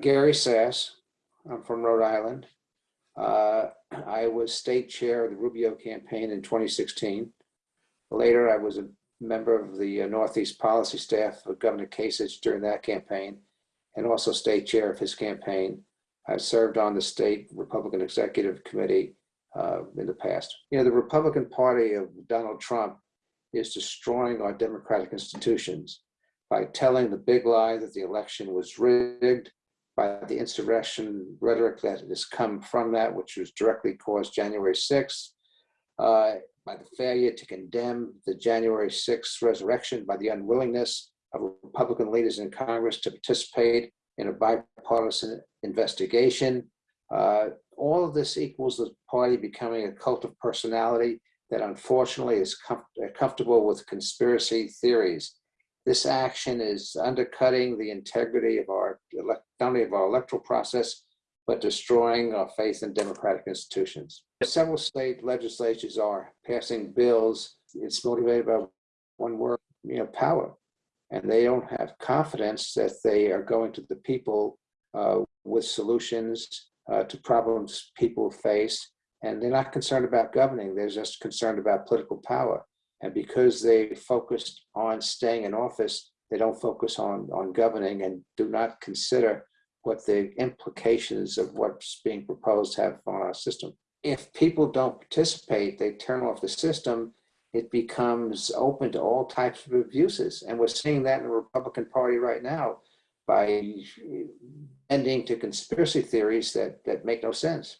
Gary Sasse. I'm from Rhode Island. Uh, I was state chair of the Rubio campaign in 2016. Later, I was a member of the uh, Northeast policy staff of Governor Kasich during that campaign and also state chair of his campaign. I served on the state Republican Executive Committee uh, in the past. You know, the Republican Party of Donald Trump is destroying our democratic institutions by telling the big lie that the election was rigged, by the insurrection rhetoric that has come from that, which was directly caused January 6th, uh, by the failure to condemn the January 6th resurrection, by the unwillingness of Republican leaders in Congress to participate in a bipartisan investigation. Uh, all of this equals the party becoming a cult of personality that unfortunately is com comfortable with conspiracy theories. This action is undercutting the integrity of our, not only of our electoral process, but destroying our faith in democratic institutions. Several state legislatures are passing bills. It's motivated by one word, you know, power. And they don't have confidence that they are going to the people uh, with solutions uh, to problems people face. And they're not concerned about governing, they're just concerned about political power. And because they focused on staying in office, they don't focus on, on governing and do not consider what the implications of what's being proposed have on our system. If people don't participate, they turn off the system, it becomes open to all types of abuses. And we're seeing that in the Republican Party right now by ending to conspiracy theories that, that make no sense.